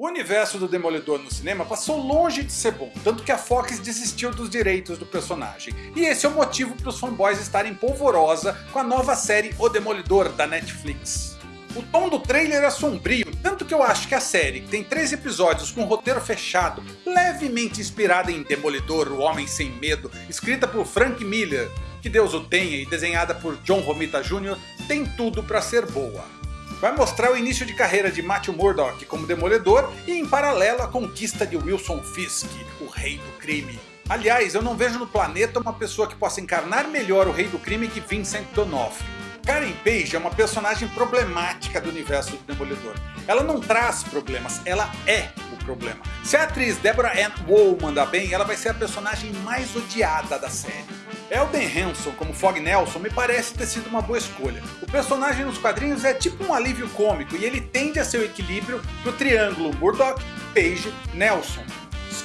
O universo do Demolidor no cinema passou longe de ser bom, tanto que a Fox desistiu dos direitos do personagem. E esse é o motivo para os fanboys estarem polvorosa com a nova série O Demolidor da Netflix. O tom do trailer é sombrio, tanto que eu acho que a série, que tem 3 episódios com roteiro fechado, levemente inspirada em Demolidor, o Homem Sem Medo, escrita por Frank Miller, que Deus o tenha, e desenhada por John Romita Jr., tem tudo para ser boa vai mostrar o início de carreira de Matthew Murdock como Demolidor e em paralelo a conquista de Wilson Fisk, o Rei do Crime. Aliás, eu não vejo no planeta uma pessoa que possa encarnar melhor o Rei do Crime que Vincent D'Onofrio. Karen Page é uma personagem problemática do universo do Demolidor. Ela não traz problemas, ela é o problema. Se a atriz Deborah Ann Woll mandar bem, ela vai ser a personagem mais odiada da série. Elden Hanson como Fog Nelson me parece ter sido uma boa escolha. O personagem nos quadrinhos é tipo um alívio cômico e ele tende a ser o equilíbrio do triângulo Murdoch, Page, Nelson.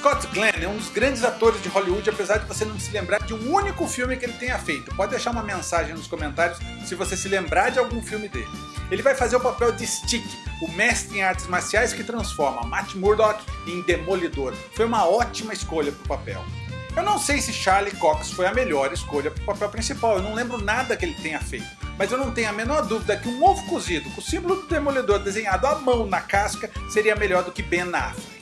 Scott Glenn é um dos grandes atores de Hollywood apesar de você não se lembrar de um único filme que ele tenha feito. Pode deixar uma mensagem nos comentários se você se lembrar de algum filme dele. Ele vai fazer o papel de Stick, o mestre em artes marciais que transforma Matt Murdock em Demolidor. Foi uma ótima escolha para o papel. Eu não sei se Charlie Cox foi a melhor escolha para o papel principal, eu não lembro nada que ele tenha feito. Mas eu não tenho a menor dúvida que um ovo cozido com o símbolo do Demolidor desenhado à mão na casca seria melhor do que Ben Affleck.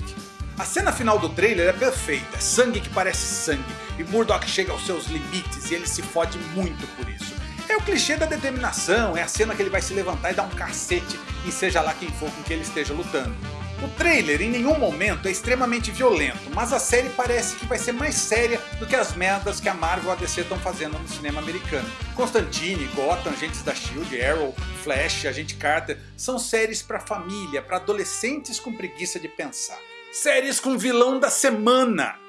A cena final do trailer é perfeita, é sangue que parece sangue, e Murdoch chega aos seus limites e ele se fode muito por isso. É o clichê da determinação, é a cena que ele vai se levantar e dar um cacete em seja lá quem for com que ele esteja lutando. O trailer em nenhum momento é extremamente violento, mas a série parece que vai ser mais séria do que as merdas que a Marvel e a DC estão fazendo no cinema americano. Constantine, Gotham, Agentes da S.H.I.E.L.D., Arrow, Flash, Agente Carter são séries para família, para adolescentes com preguiça de pensar. Séries com vilão da semana!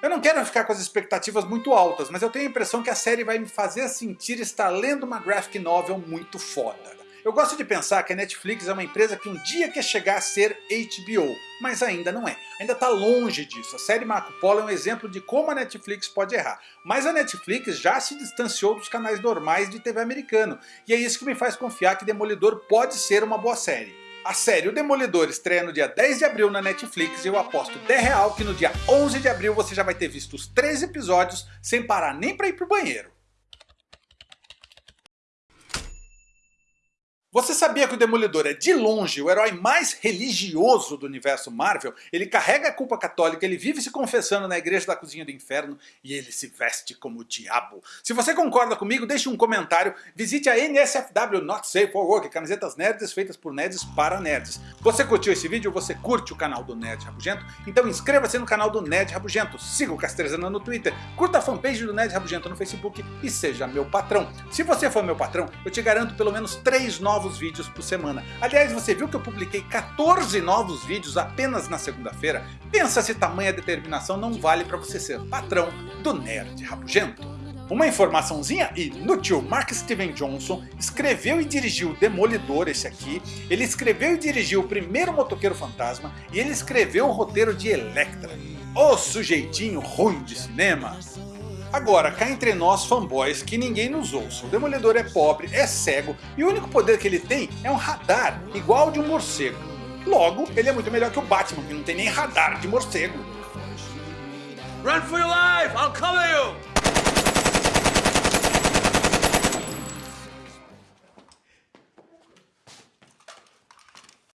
Eu não quero ficar com as expectativas muito altas, mas eu tenho a impressão que a série vai me fazer sentir estar lendo uma graphic novel muito foda. Eu gosto de pensar que a Netflix é uma empresa que um dia quer chegar a ser HBO, mas ainda não é. Ainda está longe disso. A série Marco Polo é um exemplo de como a Netflix pode errar. Mas a Netflix já se distanciou dos canais normais de TV americano, e é isso que me faz confiar que Demolidor pode ser uma boa série. A série O Demolidor estreia no dia 10 de abril na Netflix e eu aposto 10 real que no dia 11 de abril você já vai ter visto os 3 episódios sem parar nem para ir pro banheiro. Você sabia que o Demolidor é de longe o herói mais religioso do universo Marvel? Ele carrega a culpa católica, ele vive se confessando na igreja da cozinha do inferno e ele se veste como o diabo. Se você concorda comigo, deixe um comentário, visite a NSFW Not Safe for Work, camisetas nerds feitas por nerds para nerds. Você curtiu esse vídeo? Você curte o canal do Nerd Rabugento? Então inscreva-se no canal do Nerd Rabugento, siga o Castrezana no Twitter, curta a fanpage do Nerd Rabugento no Facebook e seja meu patrão. Se você for meu patrão, eu te garanto pelo menos 3 novos novos vídeos por semana. Aliás, você viu que eu publiquei 14 novos vídeos apenas na segunda-feira? Pensa se tamanha determinação não vale para você ser patrão do Nerd Rabugento. Uma informaçãozinha inútil, Mark Steven Johnson escreveu e dirigiu Demolidor, esse aqui, ele escreveu e dirigiu o primeiro Motoqueiro Fantasma e ele escreveu o roteiro de Electra. O sujeitinho ruim de cinema. Agora, cá entre nós fanboys que ninguém nos ouça, o Demolidor é pobre, é cego e o único poder que ele tem é um radar igual ao de um morcego. Logo, ele é muito melhor que o Batman, que não tem nem radar de morcego. Run for your life! I'll cover you!